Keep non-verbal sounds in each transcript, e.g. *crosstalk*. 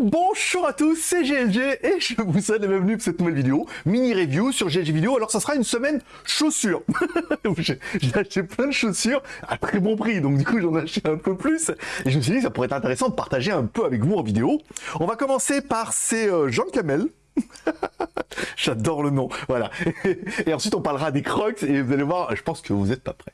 Bonjour à tous, c'est GLG et je vous souhaite la bienvenue pour cette nouvelle vidéo, mini review sur GLG Vidéo. Alors ça sera une semaine chaussures. *laughs* J'ai acheté plein de chaussures à très bon prix, donc du coup j'en ai acheté un peu plus. Et je me suis dit ça pourrait être intéressant de partager un peu avec vous en vidéo. On va commencer par ces euh, Jean Camel. *laughs* J'adore le nom, voilà. *laughs* Et ensuite on parlera des Crocs et vous allez voir, je pense que vous n'êtes pas prêts.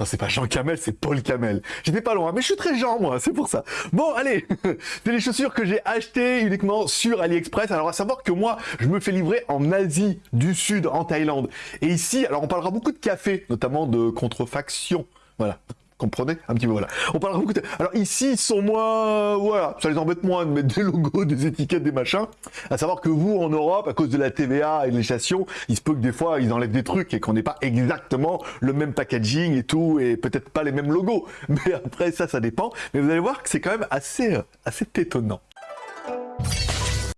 Non, c'est pas Jean Camel, c'est Paul Camel. J'étais pas loin, mais je suis très Jean, moi, c'est pour ça. Bon, allez, *laughs* c'est les chaussures que j'ai achetées uniquement sur AliExpress. Alors, à savoir que moi, je me fais livrer en Asie du Sud, en Thaïlande. Et ici, alors on parlera beaucoup de café, notamment de contrefaction. Voilà, comprenez un petit peu voilà. On parlera beaucoup de... alors ici ils sont moins voilà ça les embête moins de mettre des logos des étiquettes des machins. À savoir que vous en Europe à cause de la TVA et de législation il se peut que des fois ils enlèvent des trucs et qu'on n'ait pas exactement le même packaging et tout et peut-être pas les mêmes logos. *laughs* Mais après ça ça dépend. Mais vous allez voir que c'est quand même assez euh, assez étonnant.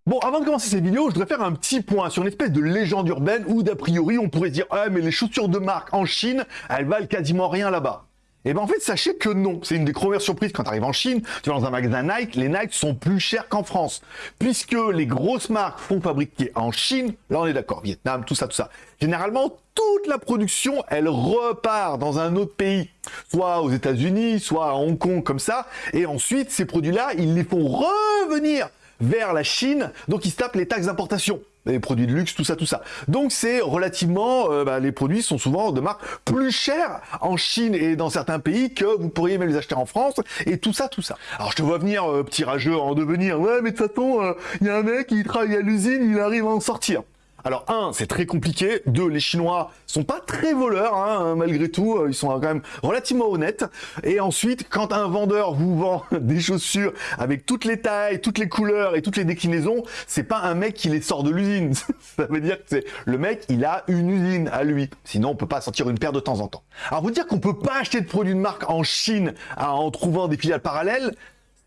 Bon, avant de commencer cette vidéo, je voudrais faire un petit point sur une espèce de légende urbaine où d'a priori on pourrait dire « Ah, mais les chaussures de marque en Chine, elles valent quasiment rien là-bas ». Eh ben en fait, sachez que non. C'est une des premières surprises quand tu arrives en Chine. Tu vas dans un magasin Nike, les Nike sont plus chers qu'en France. Puisque les grosses marques font fabriquer en Chine, là on est d'accord, Vietnam, tout ça, tout ça. Généralement, toute la production, elle repart dans un autre pays. Soit aux États-Unis, soit à Hong Kong, comme ça. Et ensuite, ces produits-là, ils les font revenir vers la Chine, donc ils se tapent les taxes d'importation les produits de luxe, tout ça, tout ça. Donc c'est relativement, euh, bah, les produits sont souvent de marque plus chères en Chine et dans certains pays que vous pourriez même les acheter en France et tout ça, tout ça. Alors je te vois venir, euh, petit rageux, en devenir, ouais mais de toute façon, il euh, y a un mec qui travaille à l'usine, il arrive à en sortir. Alors un, c'est très compliqué. Deux, les Chinois sont pas très voleurs, hein, malgré tout, euh, ils sont quand même relativement honnêtes. Et ensuite, quand un vendeur vous vend *laughs* des chaussures avec toutes les tailles, toutes les couleurs et toutes les déclinaisons, c'est pas un mec qui les sort de l'usine. *laughs* Ça veut dire que c'est le mec, il a une usine à lui. Sinon, on peut pas sortir une paire de temps en temps. Alors vous dire qu'on peut pas acheter de produits de marque en Chine en trouvant des filiales parallèles,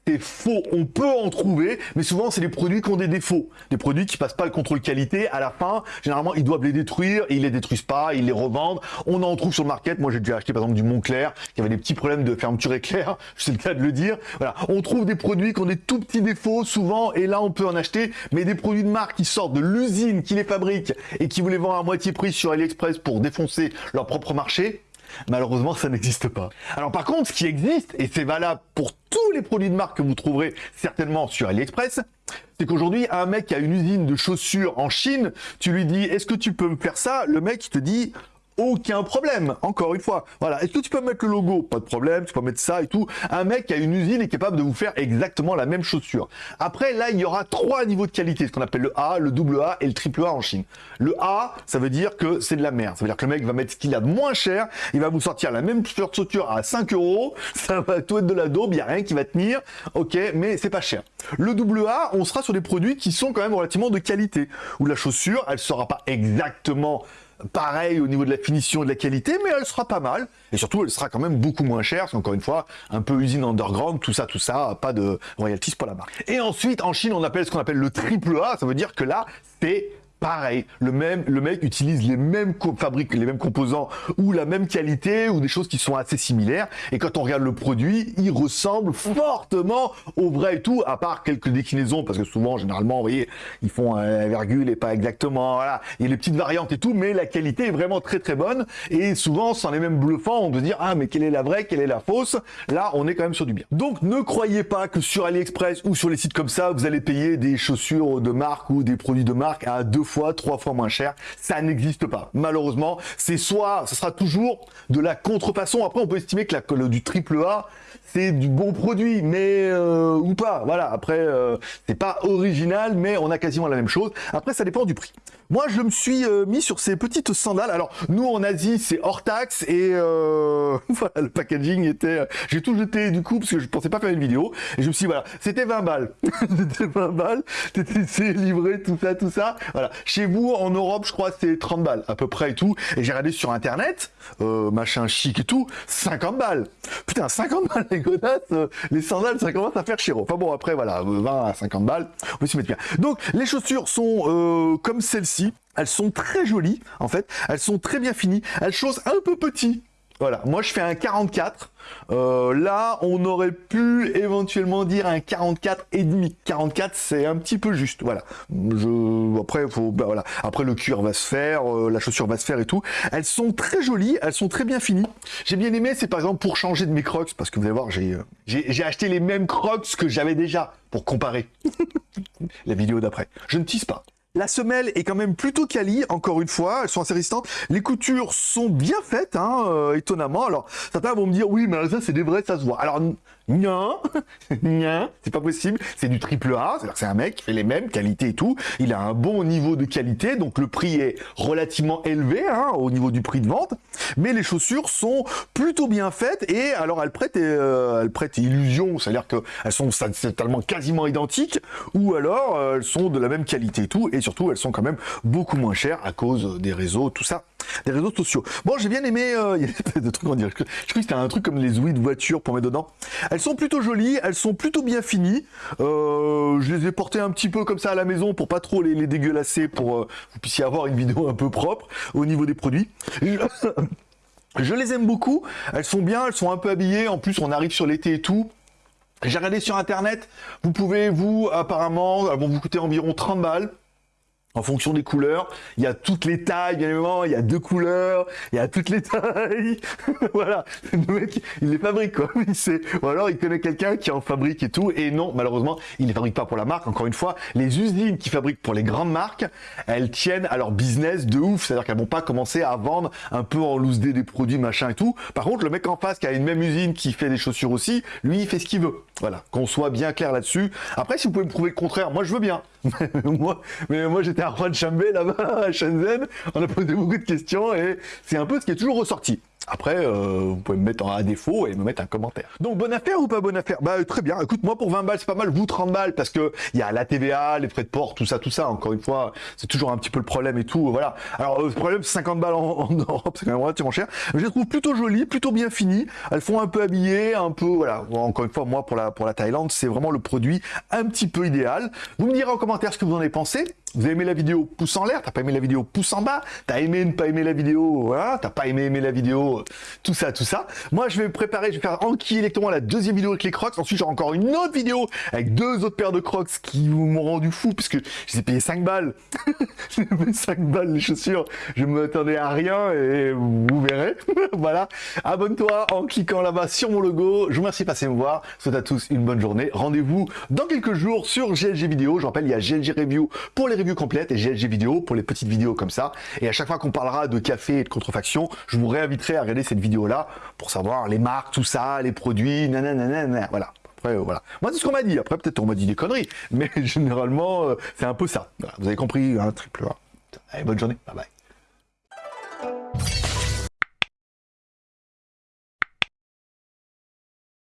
c'est faux. On peut en trouver, mais souvent c'est des produits qui ont des défauts. Des produits qui passent pas le contrôle qualité. À la fin, généralement, ils doivent les détruire ils les détruisent pas, ils les revendent. On en trouve sur le market. Moi, j'ai déjà acheté par exemple du Montclair qui avait des petits problèmes de fermeture éclair. *laughs* C'est le cas de le dire. Voilà. On trouve des produits qui ont des tout petits défauts souvent et là, on peut en acheter. Mais des produits de marque qui sortent de l'usine qui les fabrique et qui vous les vend à moitié prix sur AliExpress pour défoncer leur propre marché, Malheureusement, ça n'existe pas. Alors par contre, ce qui existe, et c'est valable pour tous les produits de marque que vous trouverez certainement sur AliExpress, c'est qu'aujourd'hui, un mec a une usine de chaussures en Chine, tu lui dis, est-ce que tu peux me faire ça? Le mec, te dit, aucun problème. Encore une fois, voilà. Est-ce que tu peux mettre le logo Pas de problème, tu peux mettre ça et tout. Un mec qui a une usine est capable de vous faire exactement la même chaussure. Après, là, il y aura trois niveaux de qualité, ce qu'on appelle le A, le double A et le triple A en Chine. Le A, ça veut dire que c'est de la merde. Ça veut dire que le mec va mettre ce qu'il a de moins cher, il va vous sortir la même chaussure à 5 euros, *laughs* ça va tout être de la daube, il n'y a rien qui va tenir, ok, mais c'est pas cher. Le double A, on sera sur des produits qui sont quand même relativement de qualité, où la chaussure, elle sera pas exactement pareil au niveau de la finition et de la qualité, mais elle sera pas mal. Et surtout, elle sera quand même beaucoup moins chère, parce qu'encore une fois, un peu usine underground, tout ça, tout ça, pas de royalties pour la marque. Et ensuite, en Chine, on appelle ce qu'on appelle le triple A, ça veut dire que là, c'est pareil, le même, le mec utilise les mêmes fabrique les mêmes composants ou la même qualité ou des choses qui sont assez similaires. Et quand on regarde le produit, il ressemble fortement au vrai et tout, à part quelques déclinaisons, parce que souvent, généralement, vous voyez, ils font un virgule et pas exactement, voilà. Il y a les petites variantes et tout, mais la qualité est vraiment très très bonne. Et souvent, sans les mêmes bluffants, on peut dire, ah, mais quelle est la vraie, quelle est la fausse? Là, on est quand même sur du bien. Donc, ne croyez pas que sur AliExpress ou sur les sites comme ça, vous allez payer des chaussures de marque ou des produits de marque à deux fois trois fois moins cher. Ça n'existe pas. Malheureusement, c'est soit, ce sera toujours de la contrefaçon. Après, on peut estimer que, la, le, du triple A, c'est du bon produit, mais euh, ou pas. Voilà. Après, euh, c'est pas original, mais on a quasiment la même chose. Après, ça dépend du prix. Moi, je me suis euh, mis sur ces petites sandales. Alors, nous, en Asie, c'est hors taxe et euh, *laughs* voilà, le packaging était... Euh, j'ai tout jeté du coup parce que je pensais pas faire une vidéo. Et je me suis dit, voilà, c'était 20 *laughs* balles. c'était 20 balles. C'était livré, tout ça, tout ça. Voilà. Chez vous, en Europe, je crois, c'est 30 balles à peu près et tout. Et j'ai regardé sur Internet, machin chic et tout, 50 balles. Putain, 50 balles, les godasses, les sandales, ça commence à faire cher. Enfin bon, après, voilà, 20 à 50 balles, on peut s'y mettre bien. Donc, les chaussures sont comme elles sont très jolies, en fait. Elles sont très bien finies. Elles chaussent un peu petit. Voilà, moi je fais un 44. Euh, là, on aurait pu éventuellement dire un 44 et demi. 44, c'est un petit peu juste. Voilà. Je après faut bah, voilà. Après le cuir va se faire, euh, la chaussure va se faire et tout. Elles sont très jolies, elles sont très bien finies. J'ai bien aimé, c'est par exemple pour changer de mes Crocs parce que vous allez voir, j'ai euh, j'ai acheté les mêmes Crocs que j'avais déjà pour comparer. *laughs* la vidéo d'après. Je ne tisse pas. La semelle est quand même plutôt quali, encore une fois, elles sont assez résistantes. Les coutures sont bien faites, hein, euh, étonnamment. Alors, certains vont me dire, oui, mais ça, c'est des vrais, ça se voit. Alors, non, *laughs* non, c'est pas possible. C'est du triple A, c'est-à-dire c'est un mec qui fait les mêmes qualités et tout. Il a un bon niveau de qualité, donc le prix est relativement élevé hein, au niveau du prix de vente. Mais les chaussures sont plutôt bien faites et alors elles prêtent, euh, elles prêtent illusion, c'est-à-dire qu'elles sont totalement quasiment identiques ou alors euh, elles sont de la même qualité et tout. Et surtout, elles sont quand même beaucoup moins chères à cause des réseaux, tout ça des réseaux sociaux. Bon, j'ai bien aimé, euh, *laughs* il y a des trucs, on dirait, je, crois que c'était un truc comme les ouïes de voiture pour mettre dedans. Elles sont plutôt jolies, elles sont plutôt bien finies. Euh, je les ai portées un petit peu comme ça à la maison pour pas trop les, dégueulasser, pour euh, vous puissiez avoir une vidéo un peu propre au niveau des produits. *laughs* Je, les aime beaucoup, elles sont bien, elles sont un peu habillées, en plus on arrive sur l'été et tout. J'ai regardé sur internet, vous pouvez, vous, apparemment, elles vont vous coûter environ 30 balles en fonction des couleurs. Il y a toutes les tailles, bien évidemment, il y a deux couleurs, il y a toutes les tailles. *laughs* voilà, le mec, il les fabrique, quoi. Il sait. Ou alors, il connaît quelqu'un qui en fabrique et tout. Et non, malheureusement, il ne les fabrique pas pour la marque. Encore une fois, les usines qui fabriquent pour les grandes marques, elles tiennent à leur business de ouf. C'est-à-dire qu'elles vont pas commencer à vendre un peu en loose day des produits, machin et tout. Par contre, le mec en face qui a une même usine qui fait des chaussures aussi, lui, il fait ce qu'il veut. Voilà, qu'on soit bien clair là-dessus. Après, si vous pouvez me prouver le contraire, moi, je veux bien. *laughs* mais moi, j'étais à Chambé là-bas à Shenzhen. On a posé beaucoup de questions et c'est un peu ce qui est toujours ressorti. Après, euh, vous pouvez me mettre à défaut et me mettre un commentaire. Donc, bonne affaire ou pas bonne affaire? Bah, très bien. Écoute, moi, pour 20 balles, c'est pas mal. Vous, 30 balles, parce que il y a la TVA, les frais de port, tout ça, tout ça. Encore une fois, c'est toujours un petit peu le problème et tout. Voilà. Alors, euh, le problème, c'est 50 balles en, Europe, c'est quand même relativement cher. je les trouve plutôt jolies, plutôt bien finies. Elles font un peu habillées, un peu, voilà. Encore une fois, moi, pour la, pour la Thaïlande, c'est vraiment le produit un petit peu idéal. Vous me direz en commentaire ce que vous en avez pensé. Vous avez aimé la vidéo, pouce en l'air, t'as pas aimé la vidéo, pouce en bas, t'as aimé ne pas aimer la vidéo, voilà, t'as pas aimé aimer la vidéo, tout ça, tout ça. Moi, je vais préparer, je vais faire Anki directement la deuxième vidéo avec les crocs. Ensuite, j'aurai encore une autre vidéo avec deux autres paires de crocs qui m'ont rendu fou puisque je les ai payé 5 balles. j'ai payé 5 balles les chaussures. Je m'attendais à rien et vous verrez. *laughs* voilà. Abonne-toi en cliquant là-bas sur mon logo. Je vous remercie de passer me voir. Souhaite à tous une bonne journée. Rendez-vous dans quelques jours sur GLG Vidéo. Je rappelle, il y a GLG Review pour les complète et GLG vidéo pour les petites vidéos comme ça. Et à chaque fois qu'on parlera de café et de contrefaction, je vous réinviterai à regarder cette vidéo-là pour savoir les marques, tout ça, les produits, nanana, voilà. Après, euh, voilà. Moi, c'est ce qu'on m'a dit. Après, peut-être on m'a dit des conneries, mais *laughs* généralement, euh, c'est un peu ça. vous avez compris, un triple A. Bonne journée. Bye bye.